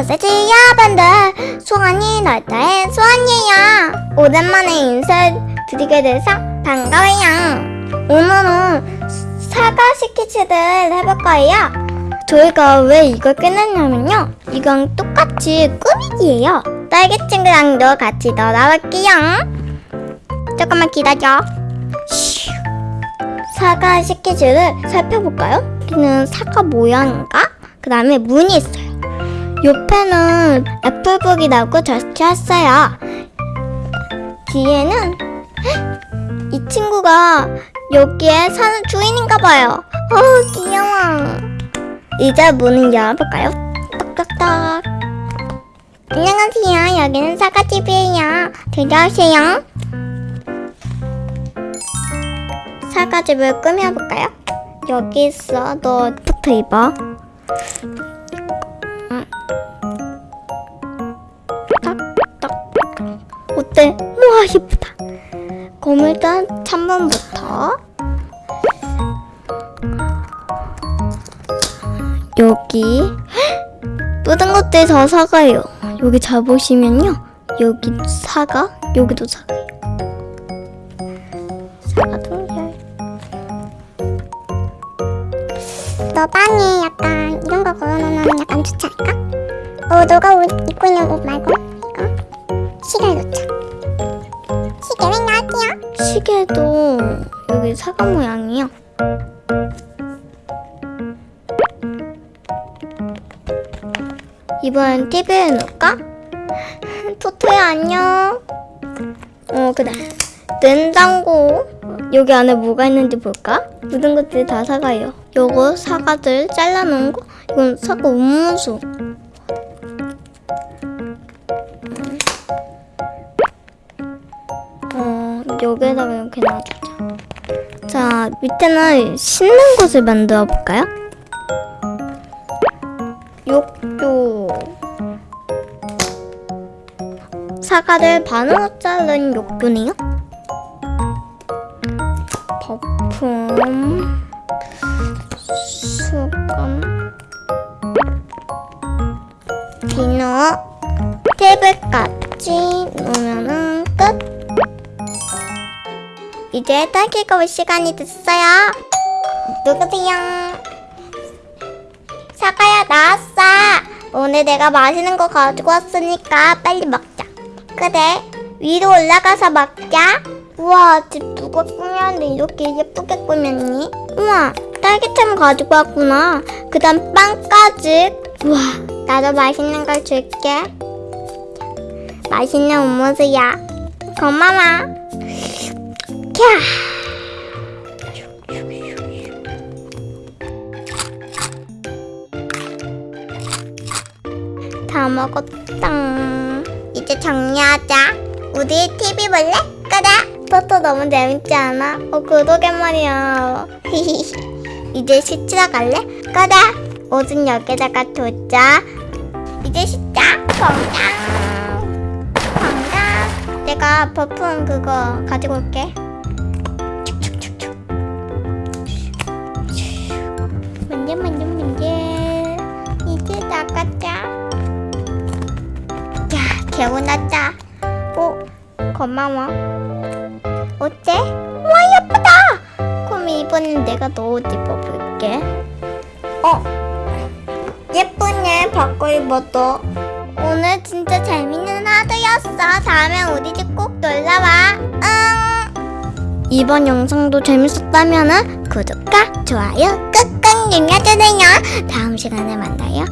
소세지 여러분들. 소원이 넓다의 소원이에요. 오랜만에 인사드리게 돼서 반가워요. 오늘은 사과 스케치를 해볼 거예요. 저희가 왜 이걸 끝냈냐면요. 이건 똑같이 꾸미기예요. 딸기 친구랑도 같이 놀아볼게요. 조금만 기다려. 슈. 사과 스케치를 살펴볼까요? 여기는 사과 모양인가? 그 다음에 문이 있어요 옆에는 애플북이라고 적혀있어요. 뒤에는 헉! 이 친구가 여기에 사는 주인인가 봐요. 어 귀여워. 이제 문을 열어볼까요? 똑똑똑. 안녕하세요. 여기는 사과집이에요. 들어오세요. 사과집을 꾸며볼까요? 여기 있어. 너 부터 입어. 어때? 우와 예쁘다? 그럼 일단 창문부터. 여기. 묻은 것들 다 사과예요. 여기 잘 보시면요. 여기 사과 여기도 동결 너 방에 약간 이런 거 걸어놓으면 약간 좋지 않을까? 어 너가 옷 입고 있는 옷 말고? 이거? 시계 시계도 여기 사과 모양이요. 이번엔 TV에 놓을까? 토토야 안녕. 어 그래. 냉장고 여기 안에 뭐가 있는지 볼까? 모든 것들이 다 사과예요. 요거 사과들 잘라놓은 거 이건 사과 음무수. 여기에다가 이렇게 놔두자. 자, 밑에는 씻는 곳을 만들어 볼까요? 욕조. 사과를 반으로 자른 욕조네요. 거품, 수건, 비누, 테이블까지 놓으면은 끝. 이제 딸기가 올 시간이 됐어요. 누구세요? 사과야 나왔어. 오늘 내가 맛있는 거 가지고 왔으니까 빨리 먹자. 그래. 위로 올라가서 먹자. 우와 집 누가 꾸몄는데 이렇게 예쁘게 꾸몄니? 우와 딸기잼 가지고 왔구나. 그 다음 빵까지. 우와 나도 맛있는 걸 줄게. 맛있는 음료수야. 고마워. 캬. 다 먹었다. 이제 정리하자. 우리 TV 볼래? 그래. 토토 너무 재밌지 않아? 어, 그러게 말이야. 이제 씻으러 갈래? 그래. 옷은 여기다가 두자. 이제 씻자. 건강. 건강. 내가 버프 그거 가지고 올게. 개운하다. 오 고마워. 어때? 와 예쁘다! 그럼 이번엔 내가 너 옷 입어볼게. 어 예쁘네 바꿔 입어도. 오늘 진짜 재밌는 하루였어. 다음에 우리 집 꼭 놀러와. 응. 이번 영상도 재밌었다면 구독과 좋아요 꾹꾹 눌러주세요. 다음 시간에 만나요.